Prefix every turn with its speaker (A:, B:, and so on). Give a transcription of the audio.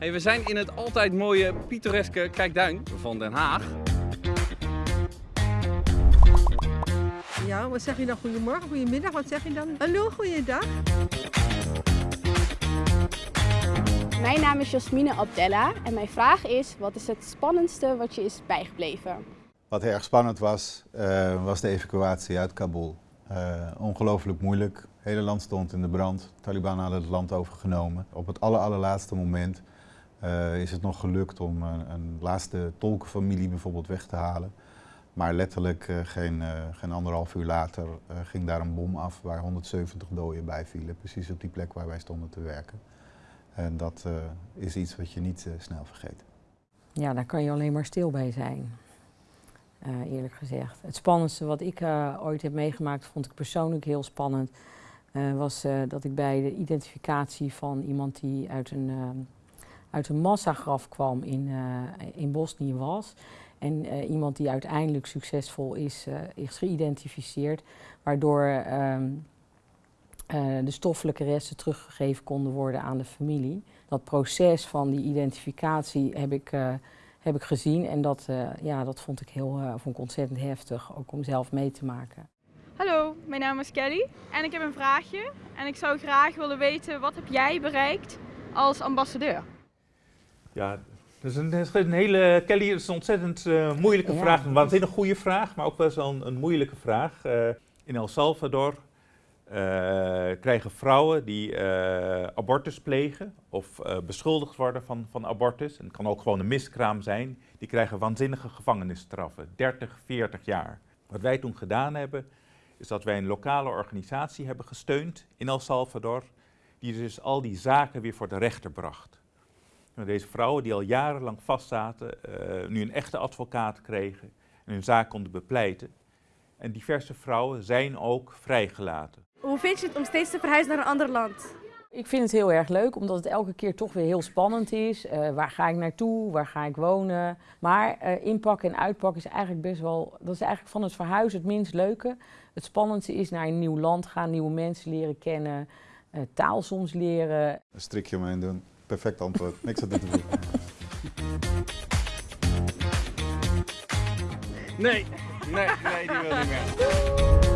A: Hey, we zijn in het altijd mooie pittoreske Kijkduin van Den Haag.
B: Ja, wat zeg je dan? Goedemorgen, goedemiddag, wat zeg je dan? Hallo, goeiedag.
C: Mijn naam is Jasmine Abdella en mijn vraag is: wat is het spannendste wat je is bijgebleven?
D: Wat erg spannend was, uh, was de evacuatie uit Kabul. Uh, ongelooflijk moeilijk. Het hele land stond in de brand. De Taliban hadden het land overgenomen. Op het aller, allerlaatste moment uh, is het nog gelukt om een, een, laatste tolkenfamilie bijvoorbeeld weg te halen. Maar letterlijk uh, geen, uh, geen anderhalf uur later ging daar een bom af waar 170 doden bij vielen. Precies op die plek waar wij stonden te werken. En dat is iets wat je niet snel vergeet.
E: Ja, daar kan je alleen maar stil bij zijn. eerlijk gezegd. Het spannendste wat ik ooit heb meegemaakt, vond ik persoonlijk heel spannend. was dat ik bij de identificatie van iemand die uit een uit een massagraf kwam in, uh, in Bosnië was. En uh, iemand die uiteindelijk succesvol is, uh, is geïdentificeerd, waardoor ehm, de stoffelijke resten teruggegeven konden worden aan de familie. Dat proces van die identificatie heb ik, heb ik gezien en dat, ja, dat vond ik, heel, vond ik ontzettend heftig, ook om zelf mee te maken.
F: Hallo, mijn naam is Kelly en ik heb een vraagje. En ik zou graag willen weten, wat heb jij bereikt als ambassadeur?
G: Ja, dat is een, dat is een hele, Kelly, dat is een ontzettend uh, moeilijke ja. vraag. Een waanzinnig goede vraag, maar ook wel eens een, een moeilijke vraag. Uh, in El Salvador uh, krijgen vrouwen die abortus plegen of beschuldigd worden van, van abortus, en het kan ook gewoon een miskraam zijn, die krijgen waanzinnige gevangenisstraffen, 30, 40 jaar. Wat wij toen gedaan hebben, is dat wij een lokale organisatie hebben gesteund in El Salvador, die dus al die zaken weer voor de rechter bracht. Deze vrouwen die al jarenlang vastzaten, uh, nu een echte advocaat kregen en hun zaak konden bepleiten. En diverse vrouwen zijn ook vrijgelaten.
H: Hoe vind je het om steeds te verhuizen naar een ander land?
E: Ik vind het heel erg leuk, omdat het elke keer toch weer heel spannend is. Uh, waar ga ik naartoe? Waar ga ik wonen? Maar uh, inpakken en uitpakken is eigenlijk best wel... Dat is eigenlijk van het verhuizen het minst leuke. Het spannendste is naar een nieuw land gaan, nieuwe mensen leren kennen, uh, taal soms leren.
D: Een strikje omheen doen. Perfect antwoord. Niks aan te doen.
A: Nee, nee, nee, die wil niet meer.